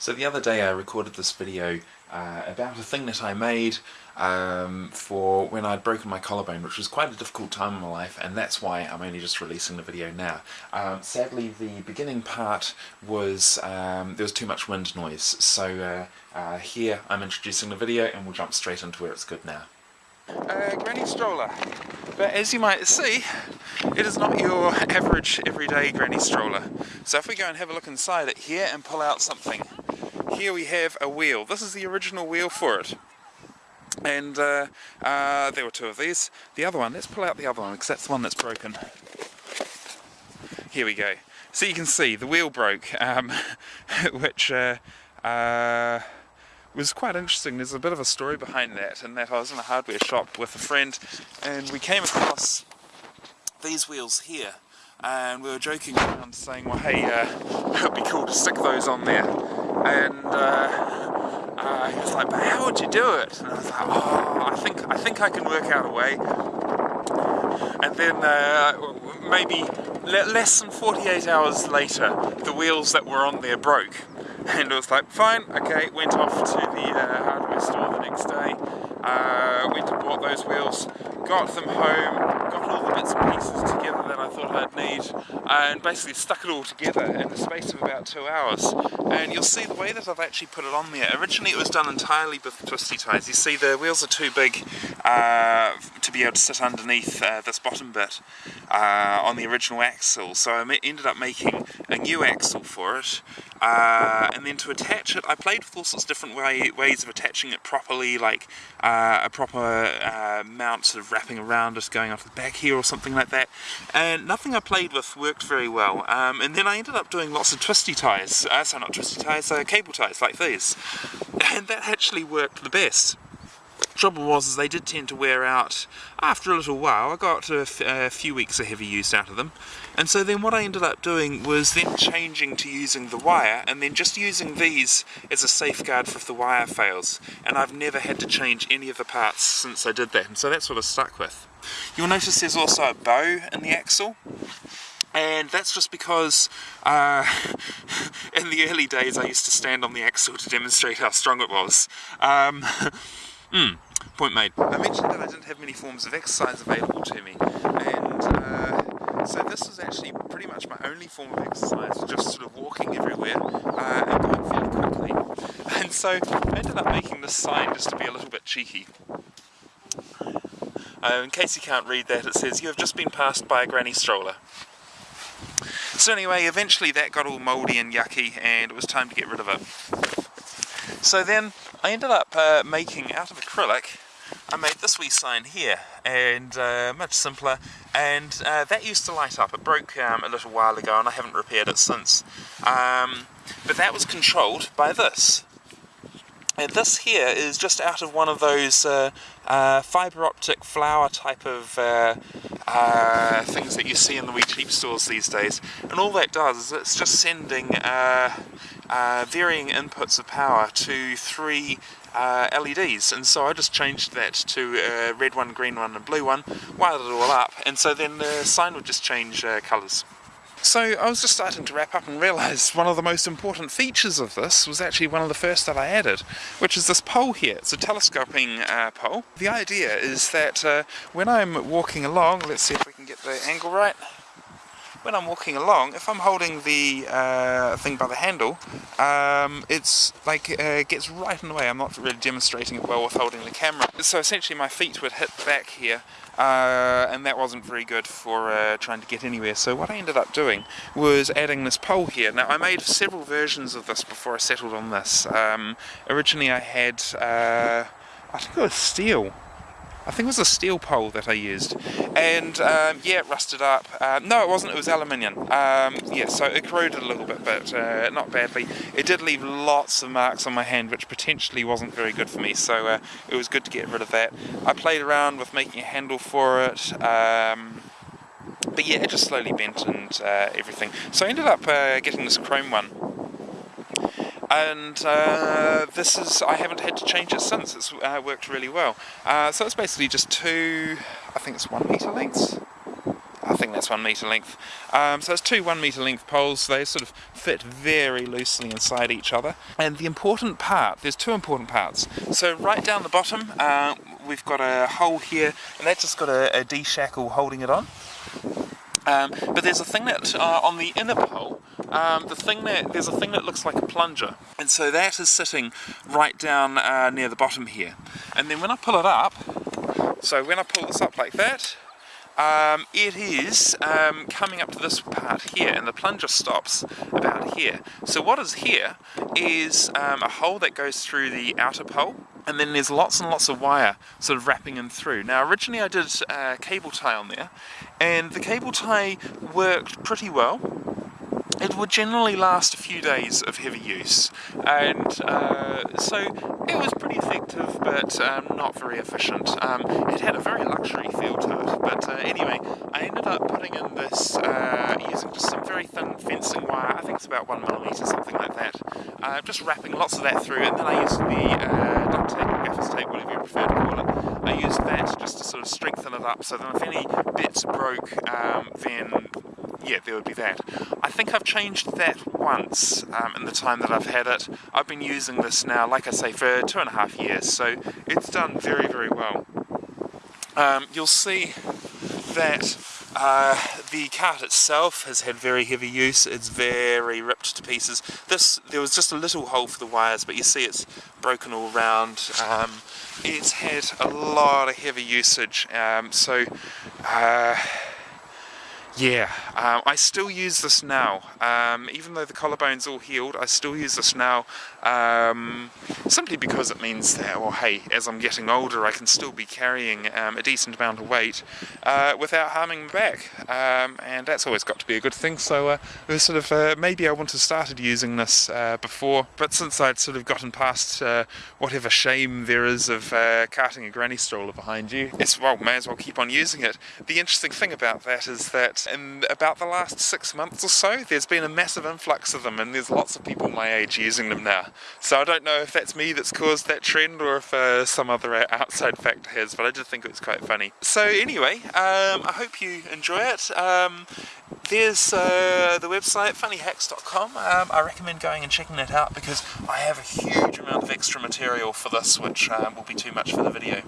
So the other day I recorded this video uh, about a thing that I made um, for when I'd broken my collarbone, which was quite a difficult time in my life, and that's why I'm only just releasing the video now. Um, sadly, the beginning part was, um, there was too much wind noise, so uh, uh, here I'm introducing the video and we'll jump straight into where it's good now. Uh, granny stroller. But as you might see, it is not your average everyday granny stroller. So if we go and have a look inside it here and pull out something, here we have a wheel. This is the original wheel for it. And uh, uh, there were two of these. The other one, let's pull out the other one because that's the one that's broken. Here we go. So you can see the wheel broke, um, which uh, uh, was quite interesting. There's a bit of a story behind that, and that I was in a hardware shop with a friend, and we came across these wheels here, and we were joking around saying, well, hey, uh, it'd be cool to stick those on there and uh, uh, he was like, but how would you do it? And I was like, oh, I think, I think I can work out a way. And then uh, maybe less than 48 hours later, the wheels that were on there broke. And it was like, fine, okay, went off to the uh, hardware store the next day, uh, went and bought those wheels, got them home, got all the bits and pieces together that I thought I'd need, and basically stuck it all together in the space of about two hours. And you'll see the way that I've actually put it on there. Originally it was done entirely with twisty ties. You see the wheels are too big uh, to be able to sit underneath uh, this bottom bit uh, on the original axle, so I ended up making a new axle for it. Uh, and then to attach it, I played with all sorts of different way, ways of attaching it properly, like uh, a proper uh, mount sort of wrapping around, just going off the back here or something like that. And nothing I played with worked very well. Um, and then I ended up doing lots of twisty ties, uh, so not twisty ties, uh, cable ties like these. And that actually worked the best trouble was is they did tend to wear out after a little while. I got a, few weeks of heavy use out of them. And so then what I ended up doing was then changing to using the wire and then just using these as a safeguard for if the wire fails. And I've never had to change any of the parts since I did that. And so that's what I stuck with. You'll notice there's also a bow in the axle and that's just because uh, in the early days I used to stand on the axle to demonstrate how strong it was. Um, mm, point made. I mentioned that I didn't have many forms of exercise available to me, and uh, so this was actually pretty much my only form of exercise, just sort of walking everywhere uh, and going fairly quickly. And so I ended up making this sign just to be a little bit cheeky. Uh, in case you can't read that, it says, you have just been passed by a granny stroller. So anyway, eventually that got all mouldy and yucky and it was time to get rid of it. So then I ended up uh, making, out of acrylic, this wee sign here, and uh, much simpler, and uh, that used to light up. It broke um, a little while ago and I haven't repaired it since. Um, but that was controlled by this. And this here is just out of one of those uh, uh, fibre optic flower type of uh, uh, things that you see in the wee cheap stores these days. And all that does is it's just sending uh, uh, varying inputs of power to three uh, LEDs and so I just changed that to a red one, green one and blue one, wired it all up and so then the sign would just change uh, colours. So I was just starting to wrap up and realise one of the most important features of this was actually one of the first that I added, which is this pole here. It's a telescoping uh, pole. The idea is that uh, when I'm walking along, let's see if we can get the angle right, when I'm walking along, if I'm holding the uh, thing by the handle, um, it's like uh, gets right in the way. I'm not really demonstrating it well with holding the camera. So essentially my feet would hit back here uh, and that wasn't very good for uh, trying to get anywhere. So what I ended up doing was adding this pole here. Now I made several versions of this before I settled on this. Um, originally I had, uh, I think it was steel I think it was a steel pole that I used. And um, yeah it rusted up. Uh, no it wasn't. It was aluminium. Um, yeah so it corroded a little bit but uh, not badly. It did leave lots of marks on my hand which potentially wasn't very good for me. So uh, it was good to get rid of that. I played around with making a handle for it. Um, but yeah it just slowly bent and uh, everything. So I ended up uh, getting this chrome one and uh, this is I haven't had to change it since it's uh, worked really well uh, so it's basically just two I think it's one meter lengths I think that's one metre length. Um, so it's two one metre length poles, they sort of fit very loosely inside each other. And the important part, there's two important parts. So right down the bottom, uh, we've got a hole here, and that's just got a, a D-shackle holding it on. Um, but there's a thing that uh, on the inner pole, um, the thing that there's a thing that looks like a plunger, and so that is sitting right down uh, near the bottom here. And then when I pull it up, so when I pull this up like that, um, it is um, coming up to this part here and the plunger stops about here. So what is here is um, a hole that goes through the outer pole and then there's lots and lots of wire sort of wrapping in through. Now originally I did a cable tie on there and the cable tie worked pretty well it would generally last a few days of heavy use. And uh, so it was pretty effective but um, not very efficient. Um, it had a very luxury feel to it. But uh, anyway I ended up putting in this uh, using just some very thin fencing wire, I think it's about one millimetre something like that, uh, just wrapping lots of that through. And then I used the uh, duct tape or gaffer's tape whatever you prefer to call it, I used that just to sort of strengthen it up. So that if any bits broke um, then yeah, there would be that. I think I've changed that once um, in the time that I've had it. I've been using this now, like I say, for two and a half years, so it's done very, very well. Um, you'll see that uh, the cart itself has had very heavy use, it's very ripped to pieces. This, there was just a little hole for the wires, but you see it's broken all round. Um, it's had a lot of heavy usage, um, so uh, yeah, um, I still use this now. Um, even though the collarbone's all healed, I still use this now um, simply because it means that, well, hey, as I'm getting older, I can still be carrying um, a decent amount of weight uh, without harming my back, um, and that's always got to be a good thing. So, uh, it was sort of uh, maybe I wouldn't have started using this uh, before, but since I'd sort of gotten past uh, whatever shame there is of uh, carting a granny stroller behind you, it's well, may as well keep on using it. The interesting thing about that is that in about the last six months or so, there's been a massive influx of them, and there's lots of people my age using them now. So I don't know if that's me that's caused that trend or if uh, some other outside factor has, but I did think it was quite funny. So anyway, um, I hope you enjoy it. Um, there's uh, the website funnyhacks.com. Um, I recommend going and checking that out because I have a huge amount of extra material for this which um, will be too much for the video.